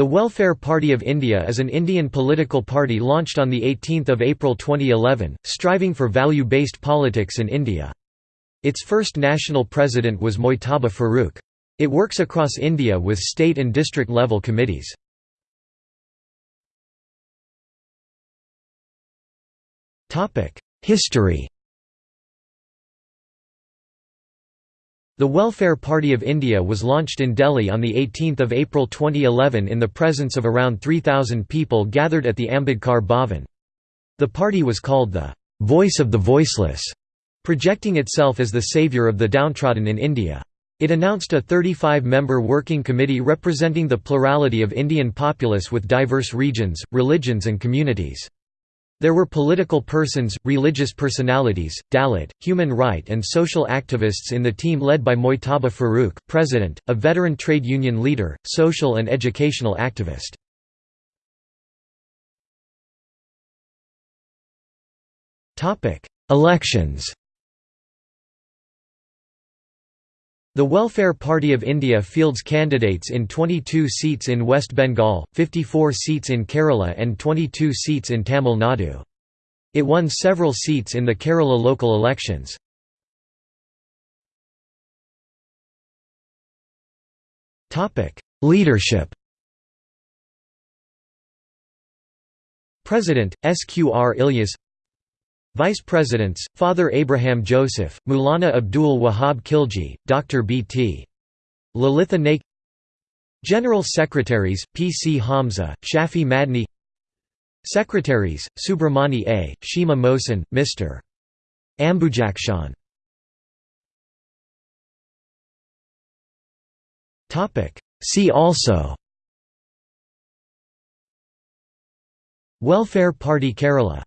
The Welfare Party of India is an Indian political party launched on 18 April 2011, striving for value-based politics in India. Its first national president was Mojtaba Farooq. It works across India with state and district level committees. History The Welfare Party of India was launched in Delhi on 18 April 2011 in the presence of around 3,000 people gathered at the Ambedkar Bhavan. The party was called the «voice of the voiceless», projecting itself as the saviour of the downtrodden in India. It announced a 35-member working committee representing the plurality of Indian populace with diverse regions, religions and communities. There were political persons, religious personalities, Dalit, human right and social activists in the team led by Mojtaba Farooq, president, a veteran trade union leader, social and educational activist. Elections The Welfare Party of India fields candidates in 22 seats in West Bengal, 54 seats in Kerala and 22 seats in Tamil Nadu. It won several seats in the Kerala local elections. Leadership President, SQR Ilyas Vice Presidents, Father Abraham Joseph, Maulana Abdul Wahab Khilji, Dr. B.T. Lalitha Naik General Secretaries, P. C. Hamza, Shafi Madni Secretaries, Subramani A., Shima Mohsin, Mr. Ambujakshan See also Welfare Party Kerala